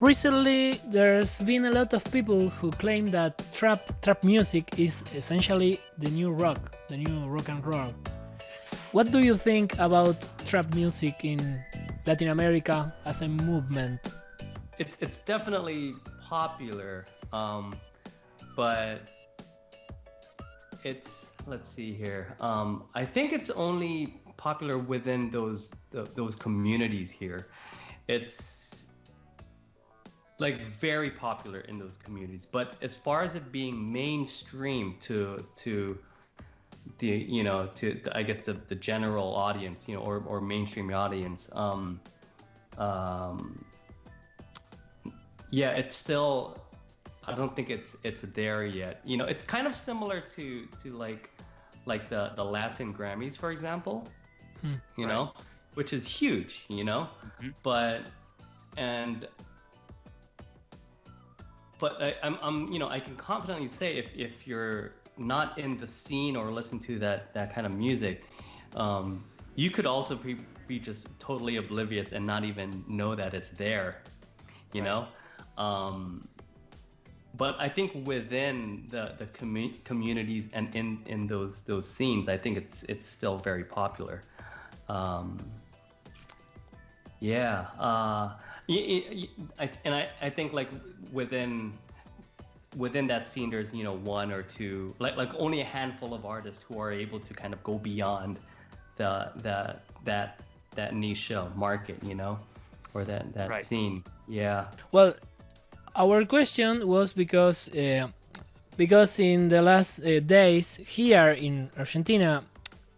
Recently, there's been a lot of people who claim that trap trap music is essentially the new rock, the new rock and roll. What do you think about trap music in Latin America as a movement? It's it's definitely popular, um, but it's let's see here. Um, I think it's only popular within those the, those communities here. It's like very popular in those communities. But as far as it being mainstream to to the you know to the, I guess the, the general audience, you know, or, or mainstream audience, um, um, yeah, it's still I don't think it's it's there yet. You know, it's kind of similar to to like like the the Latin Grammys, for example. Hmm, you right. know, which is huge. You know, mm-hmm. but and but I, am I'm, you know, I can confidently say if, if you're not in the scene or listen to that, that kind of music, um, you could also be, be just totally oblivious and not even know that it's there, you right. know? Um, but I think within the, the commu- communities and in, in those, those scenes, I think it's, it's still very popular. Um, yeah. Uh, and I, I think like within within that scene there's you know one or two like like only a handful of artists who are able to kind of go beyond the the that that niche market you know or that that right. scene yeah well our question was because uh, because in the last uh, days here in argentina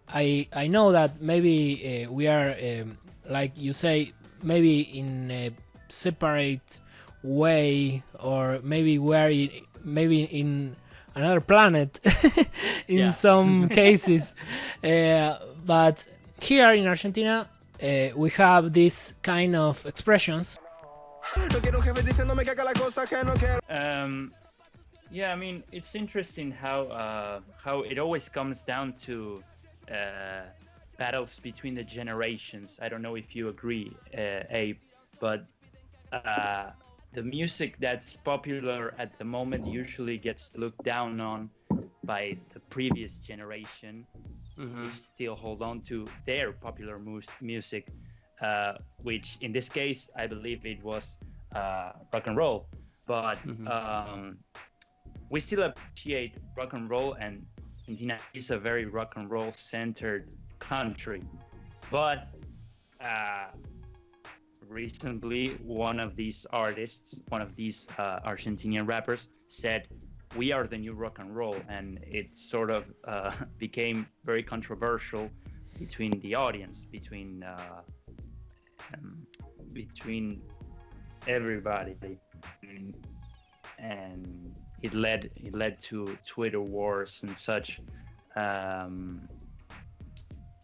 i i know that maybe uh, we are um, like you say maybe in a separate way, or maybe we're maybe in another planet in some cases. Uh, but here in Argentina, uh, we have this kind of expressions. Um, yeah, I mean, it's interesting how uh, how it always comes down to uh, battles between the generations. I don't know if you agree, uh, Abe, but uh, the music that's popular at the moment usually gets looked down on by the previous generation mm-hmm. who still hold on to their popular mu- music, uh, which in this case I believe it was uh, rock and roll. But mm-hmm. um, we still appreciate rock and roll, and Argentina is a very rock and roll centered country. But uh, recently, one of these artists, one of these uh, Argentinian rappers, said, "We are the new rock and roll," and it sort of uh, became very controversial between the audience, between uh, um, between everybody, and it led it led to Twitter wars and such. Um,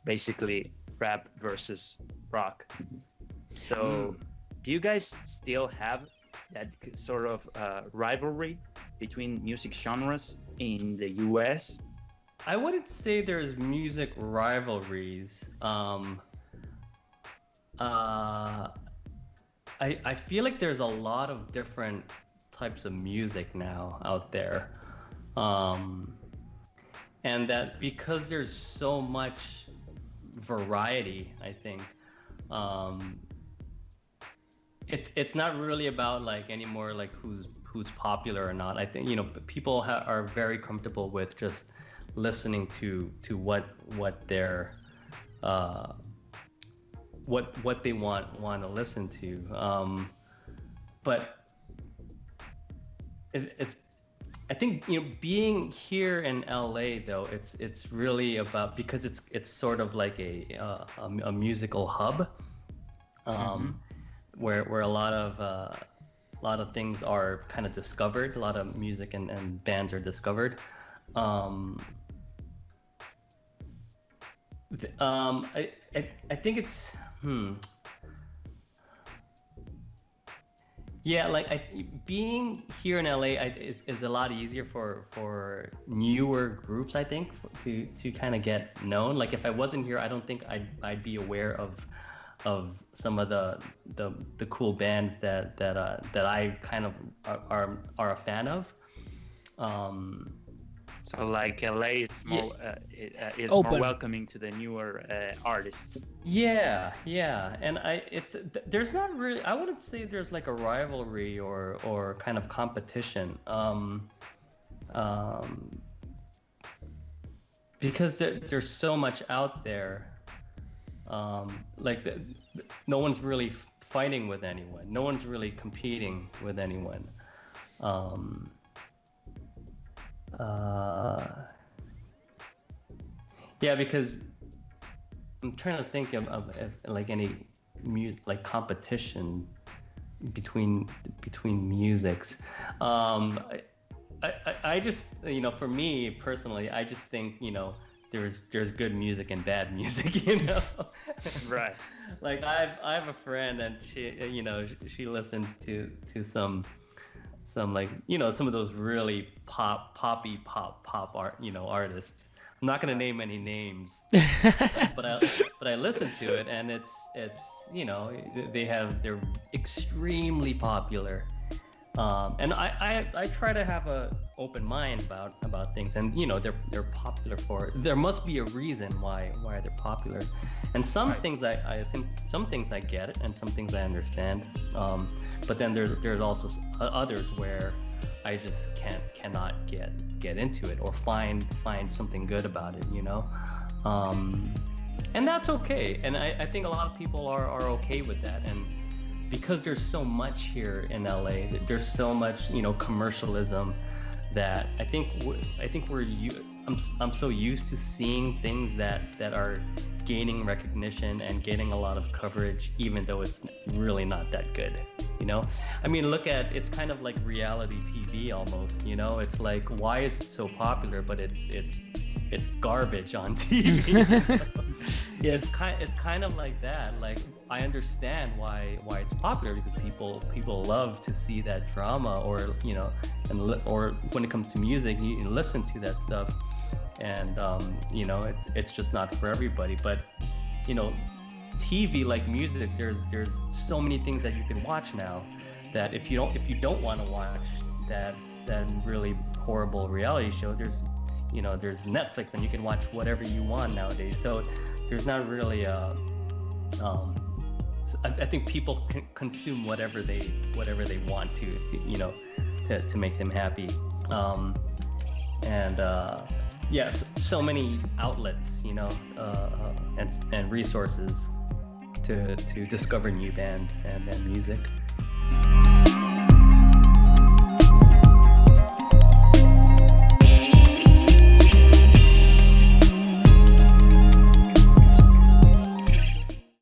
basically, rap versus rock. So, mm. do you guys still have that sort of uh, rivalry between music genres in the US? I wouldn't say there's music rivalries. Um, uh, I, I feel like there's a lot of different types of music now out there. Um, and that because there's so much variety, I think, um, it's it's not really about like anymore like who's who's popular or not. I think you know people ha- are very comfortable with just listening to to what what their uh, what what they want want to listen to. Um, but it, it's I think you know being here in LA though it's it's really about because it's it's sort of like a uh, a, a, musical hub. Um, mm-hmm where where a lot of uh, a lot of things are kind of discovered. A lot of music and, and bands are discovered. Um, um, I, I I think it's hmm. Yeah, like I, being here in LA I, is, is a lot easier for for newer groups. I think to to kind of get known. Like if I wasn't here, I don't think I'd I'd be aware of of some of the the, the cool bands that that uh, that I kind of are, are, are a fan of. Um, so like LA is more uh, uh, is Open. more welcoming to the newer uh, artists. Yeah, yeah, and I it th- there's not really I wouldn't say there's like a rivalry or or kind of competition. Um, um, because there, there's so much out there. Um, like the, no one's really fighting with anyone. No one's really competing with anyone. Um, uh, yeah, because I'm trying to think of, of, of like any music like competition between between musics. Um, I, I, I just you know for me personally, I just think you know there's there's good music and bad music, you know. right. like I've I have a friend and she you know she listens to to some some like you know some of those really pop poppy pop pop art you know artists. I'm not gonna name any names, but I but I listen to it and it's it's you know they have they're extremely popular, um, and I, I I try to have a open mind about about things and you know they're they're popular for there must be a reason why why they're popular, and some Right. things I I some some things I get and some things I understand, um, but then there's there's also others where I just can't cannot get get into it or find find something good about it, you know. Um, and that's okay. And I, I think a lot of people are, are okay with that. And because there's so much here in LA, there's so much you know commercialism that I think I think we're I'm I'm so used to seeing things that that are gaining recognition and getting a lot of coverage, even though it's really not that good. You know, I mean, look at it's kind of like reality TV almost. You know, it's like why is it so popular, but it's it's it's garbage on TV. yes. it's kind it's kind of like that. Like I understand why why it's popular because people people love to see that drama or you know and li- or when it comes to music you, you listen to that stuff and um, you know it's it's just not for everybody. But you know TV like music there's there's so many things that you can watch now that if you don't if you don't want to watch that that really horrible reality show there's you know there's Netflix and you can watch whatever you want nowadays. So there's not really a um s- I, I think people can consume whatever they whatever they want to, to you know to, to make them happy. Um and uh yes so many outlets you know uh, and and resources to to discover new bands and, and music